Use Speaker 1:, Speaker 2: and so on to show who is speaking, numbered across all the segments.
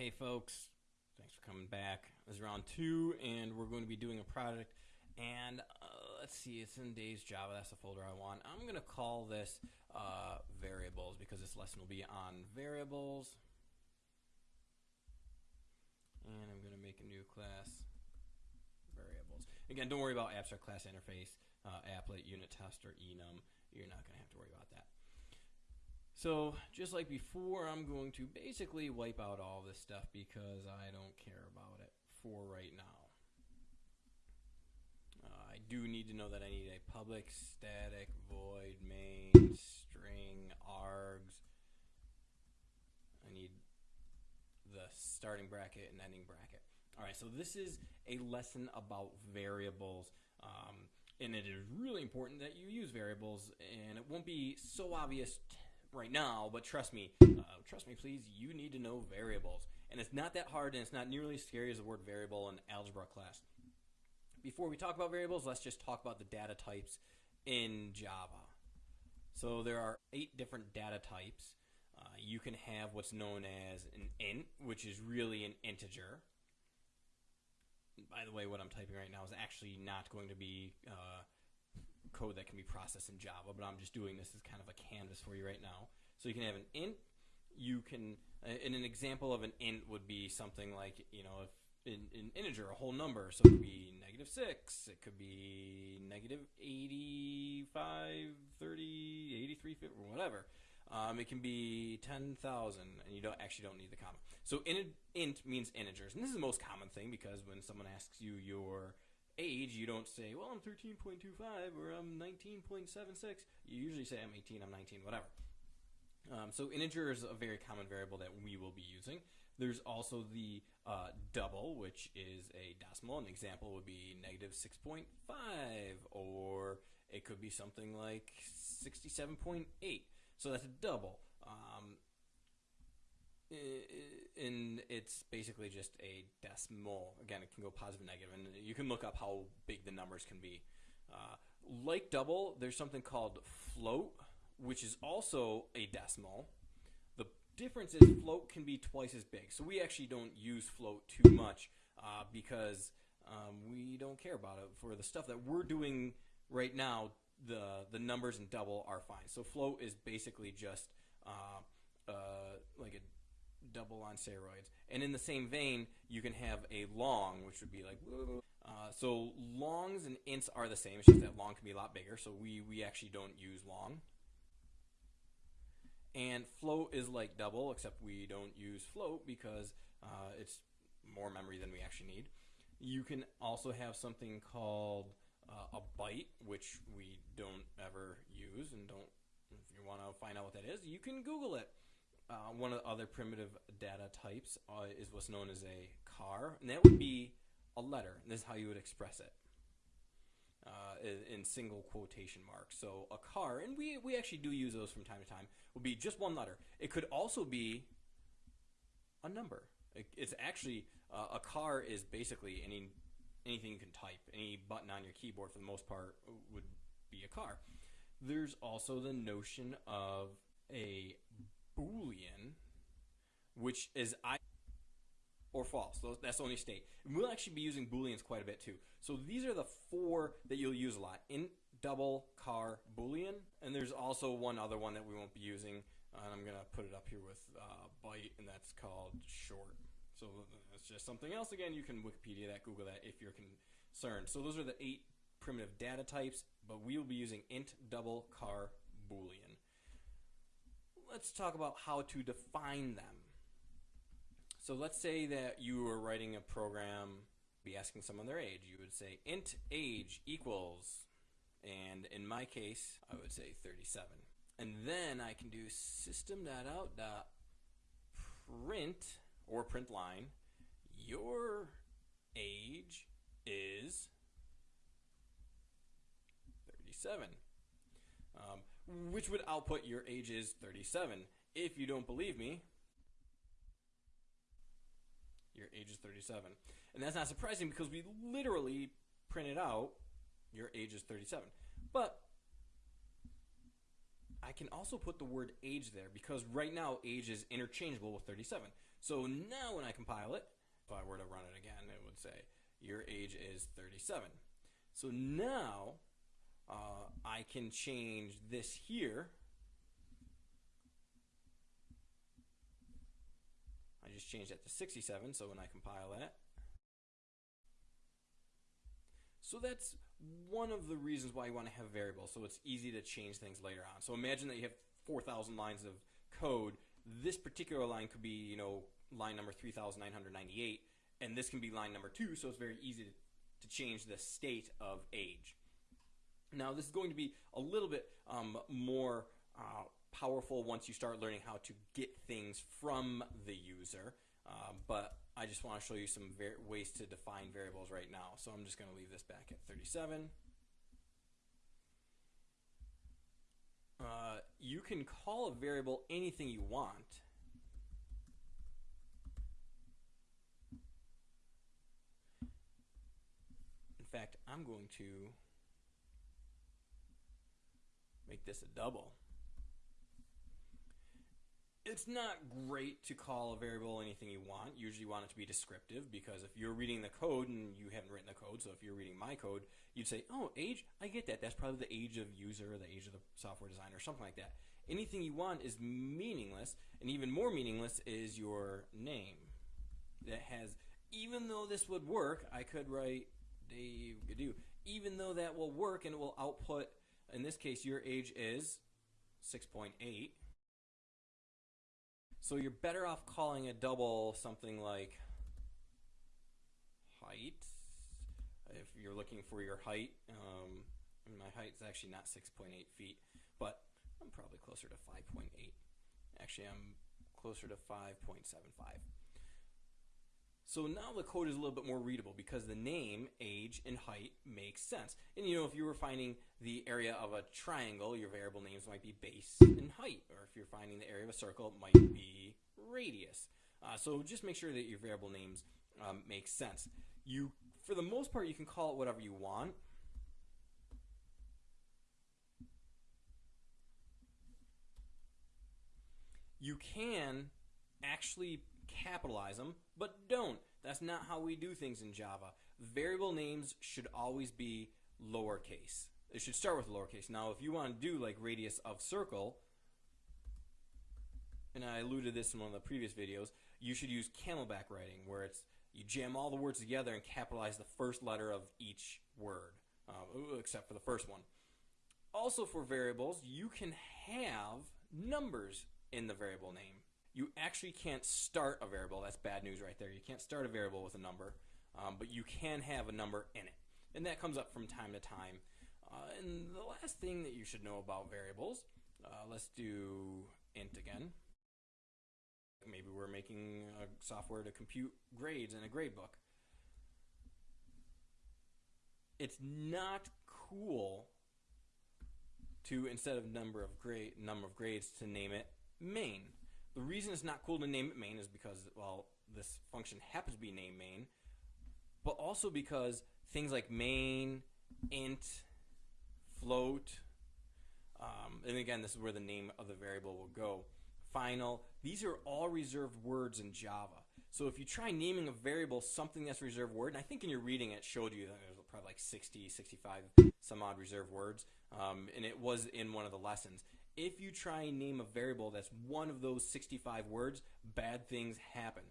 Speaker 1: Hey folks, thanks for coming back. This is round two, and we're going to be doing a project. And uh, let's see, it's in Days Java. That's the folder I want. I'm going to call this uh, variables because this lesson will be on variables. And I'm going to make a new class variables. Again, don't worry about abstract class interface, uh, applet, unit test, or enum. You're not going to have to worry about that. So just like before, I'm going to basically wipe out all this stuff because I don't care about it for right now. Uh, I do need to know that I need a public static void main string args. I need the starting bracket and ending bracket. All right, so this is a lesson about variables. Um, and it is really important that you use variables, and it won't be so obvious right now, but trust me, uh, trust me, please, you need to know variables. And it's not that hard, and it's not nearly as scary as the word variable in algebra class. Before we talk about variables, let's just talk about the data types in Java. So there are eight different data types. Uh, you can have what's known as an int, which is really an integer. By the way, what I'm typing right now is actually not going to be uh, code that can be processed in Java, but I'm just doing this as kind of a canvas for you right now. So you can have an int. You can, uh, and an example of an int would be something like, you know, if in, in integer, a whole number. So it could be negative 6, it could be negative 85, 30, 83, 50, or whatever. Um, it can be 10,000, and you don't actually don't need the comma. So int, int means integers, and this is the most common thing because when someone asks you your age, you don't say, well, I'm 13.25 or I'm 19.76. You usually say I'm 18, I'm 19, whatever. Um, so integer is a very common variable that we will be using. There's also the uh, double, which is a decimal. An example would be negative 6.5, or it could be something like 67.8. So that's a double. Um, and it's basically just a decimal. Again, it can go positive and negative, and you can look up how big the numbers can be. Uh, like double, there's something called float, which is also a decimal. The difference is float can be twice as big. So we actually don't use float too much uh, because um, we don't care about it. For the stuff that we're doing right now, the the numbers in double are fine. So float is basically just uh, uh like a double on steroids. And in the same vein, you can have a long, which would be like, uh, so longs and ints are the same. It's just that long can be a lot bigger. So we, we actually don't use long. And float is like double, except we don't use float because uh, it's more memory than we actually need. You can also have something called uh, a byte, which we don't ever use and don't. If you want to find out what that is, you can Google it. Uh, one of the other primitive data types uh, is what's known as a char, and that would be a letter. And this is how you would express it uh, in, in, single quotation marks. So a char, and we, we actually do use those from time to time, would be just one letter. It could also be a number. It, it's actually, uh, a char is basically any anything you can type. Any button on your keyboard, for the most part, would be a char. There's also the notion of a Boolean, which is I or false. That's the only state. And we'll actually be using Booleans quite a bit too. So these are the four that you'll use a lot. Int, double, char, Boolean. And there's also one other one that we won't be using. And I'm going to put it up here with uh, byte, and that's called short. So that's just something else. Again, you can Wikipedia that, Google that if you're concerned. So those are the eight primitive data types, but we will be using int, double, char, Boolean let's talk about how to define them. So let's say that you were writing a program, be asking someone their age. You would say int age equals, and in my case, I would say 37. And then I can do system.out.print or print line, your age is 37. Um, which would output your age is 37. If you don't believe me, your age is 37. And that's not surprising because we literally printed out your age is 37. But I can also put the word age there because right now age is interchangeable with 37. So now when I compile it, if I were to run it again, it would say your age is 37. So now uh, I can change this here. I just changed that to 67, so when I compile that. So that's one of the reasons why you want to have variables, so it's easy to change things later on. So imagine that you have 4,000 lines of code. This particular line could be, you know, line number 3,998, and this can be line number 2, so it's very easy to, to change the state of age. Now, this is going to be a little bit um, more uh, powerful once you start learning how to get things from the user, uh, but I just want to show you some ways to define variables right now. So I'm just going to leave this back at 37. Uh, you can call a variable anything you want. In fact, I'm going to make this a double it's not great to call a variable anything you want. Usually you want it to be descriptive because if you're reading the code and you haven't written the code, so if you're reading my code, you'd say, oh, age, I get that. That's probably the age of user, the age of the software designer, or something like that. Anything you want is meaningless, and even more meaningless is your name. That has, even though this would work, I could write Dave Gadu. Even though that will work and it will output, in this case, your age is 6.8 so you're better off calling a double something like height. If you're looking for your height, um, my height is actually not 6.8 feet, but I'm probably closer to 5.8. Actually, I'm closer to 5.75. So now the code is a little bit more readable because the name, age, and height makes sense. And you know, if you were finding the area of a triangle, your variable names might be base and height. Or if you're finding the area of a circle, it might be radius. Uh, so just make sure that your variable names um, make sense. You, for the most part, you can call it whatever you want. You can actually capitalize them, but don't. That's not how we do things in Java. Variable names should always be lowercase. It should start with lowercase. Now, if you want to do like radius of circle, and I alluded this in one of the previous videos, you should use camelback writing, where it's you jam all the words together and capitalize the first letter of each word, uh, except for the first one. Also for variables, you can have numbers in the variable name you actually can't start a variable. That's bad news right there. You can't start a variable with a number, um, but you can have a number in it. And that comes up from time to time. Uh, and the last thing that you should know about variables, uh, let's do int again. Maybe we're making software to compute grades in a grade book. It's not cool to instead of number of grade number of grades to name it main the reason it's not cool to name it main is because, well, this function happens to be named main, but also because things like main, int, float, um, and again, this is where the name of the variable will go. Final, these are all reserved words in Java. So if you try naming a variable something that's reserved word, and I think in your reading it showed you that there's probably like 60, 65 some odd reserved words, um, and it was in one of the lessons if you try and name a variable that's one of those 65 words, bad things happen.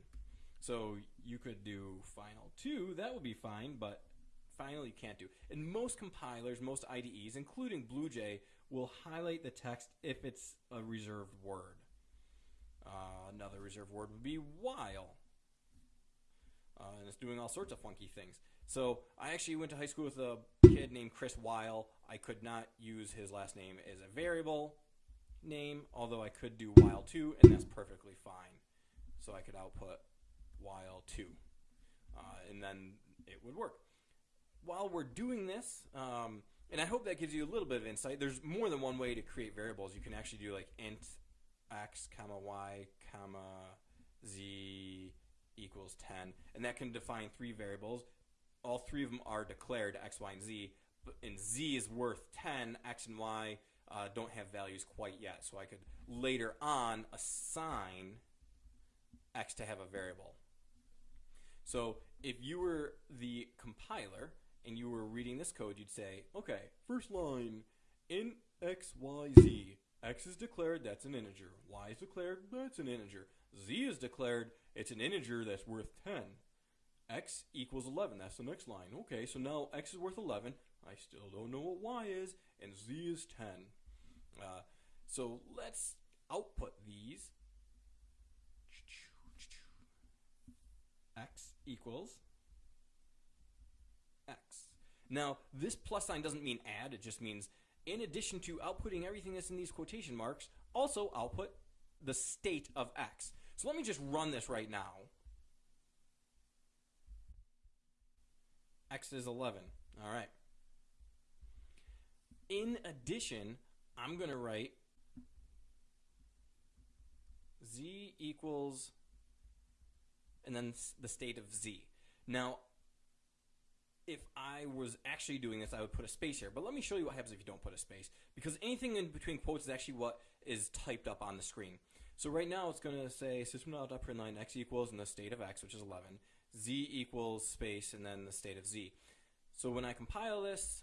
Speaker 1: So you could do final 2, that would be fine, but final you can't do. And most compilers, most IDEs, including BlueJ, will highlight the text if it's a reserved word. Uh, another reserved word would be while. Uh, and it's doing all sorts of funky things. So I actually went to high school with a kid named Chris Weil. I could not use his last name as a variable name, although I could do while 2, and that's perfectly fine. So I could output while 2, uh, and then it would work. While we're doing this, um, and I hope that gives you a little bit of insight, there's more than one way to create variables. You can actually do like int x comma y comma z equals 10, and that can define three variables. All three of them are declared x, y, and z, and z is worth 10, x and y uh, don't have values quite yet. So I could later on assign x to have a variable. So if you were the compiler and you were reading this code, you'd say, okay, first line, in x, y, z, x is declared, that's an integer. y is declared, that's an integer. z is declared, it's an integer that's worth 10. x equals 11, that's the next line. Okay, so now x is worth 11. I still don't know what y is, and z is 10. Uh, so let's output these. x equals x. Now, this plus sign doesn't mean add, it just means in addition to outputting everything that's in these quotation marks, also output the state of x. So let me just run this right now. x is 11. All right. In addition, I'm going to write z equals and then the state of z. Now, if I was actually doing this, I would put a space here. But let me show you what happens if you don't put a space. Because anything in between quotes is actually what is typed up on the screen. So right now it's going to say system.out.println x equals and the state of x, which is 11, z equals space, and then the state of z. So when I compile this,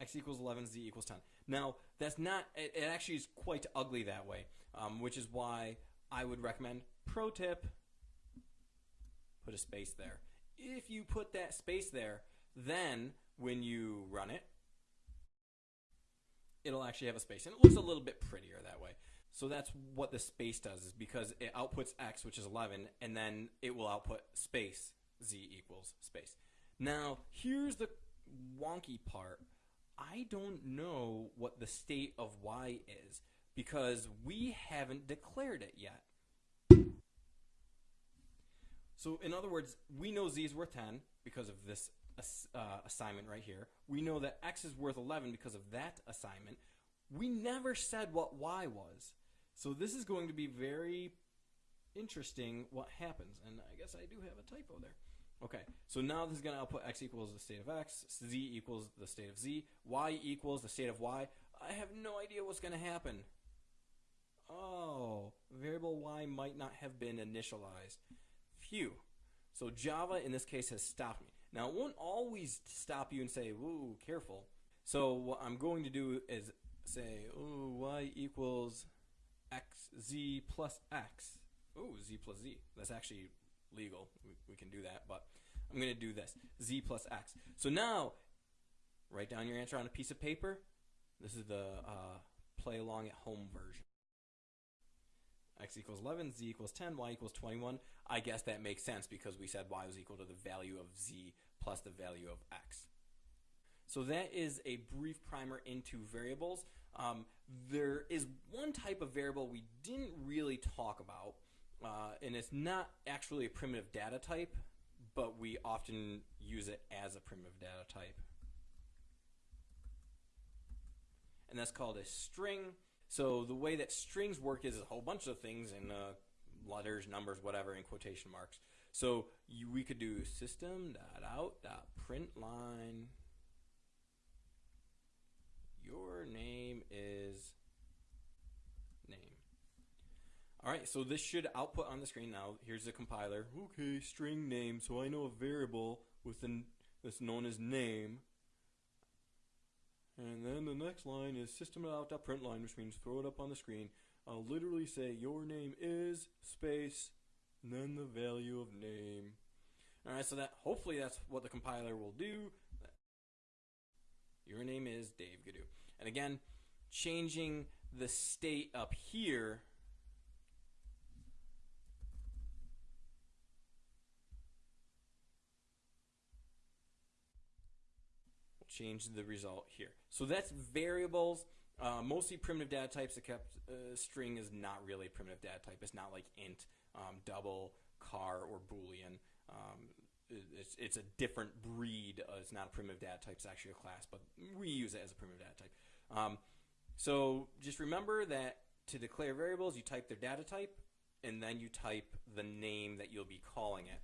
Speaker 1: x equals 11, z equals 10. Now, that's not, it, it actually is quite ugly that way, um, which is why I would recommend, pro tip, put a space there. If you put that space there, then when you run it, it'll actually have a space. And it looks a little bit prettier that way. So that's what the space does is because it outputs x, which is 11, and then it will output space, z equals space. Now, here's the wonky part. I don't know what the state of y is because we haven't declared it yet. So in other words, we know z is worth 10 because of this uh, assignment right here. We know that x is worth 11 because of that assignment. We never said what y was. So this is going to be very interesting what happens. And I guess I do have a typo there. Okay, so now this is going to output x equals the state of x, z equals the state of z, y equals the state of y. I have no idea what's going to happen. Oh, variable y might not have been initialized. Phew. So Java in this case has stopped me. Now it won't always stop you and say, "Ooh, careful." So what I'm going to do is say, "Ooh, y equals x z plus x." Ooh, z plus z. That's actually legal. We, we can do that, but I'm going to do this. z plus x. So now, write down your answer on a piece of paper. This is the uh, play along at home version x equals 11, z equals 10, y equals 21. I guess that makes sense because we said y was equal to the value of z plus the value of x. So that is a brief primer into variables. Um, there is one type of variable we didn't really talk about, uh, and it's not actually a primitive data type, but we often use it as a primitive data type. And that's called a string. So the way that strings work is a whole bunch of things in uh, letters, numbers, whatever, in quotation marks. So you, we could do system dot out dot. Your name is name. All right, so this should output on the screen now. Here's the compiler. Okay, string name. So I know a variable with an that's known as name and then the next line is system.out.println, which means throw it up on the screen. I'll literally say your name is space, and then the value of name. Alright, so that hopefully that's what the compiler will do. Your name is Dave Gadoo. And again, changing the state up here change the result here. So that's variables. Uh, mostly primitive data types, except uh, string is not really a primitive data type. It's not like int, um, double, char, or boolean. Um, it's, it's a different breed. Uh, it's not a primitive data type. It's actually a class, but we use it as a primitive data type. Um, so just remember that to declare variables, you type their data type, and then you type the name that you'll be calling it.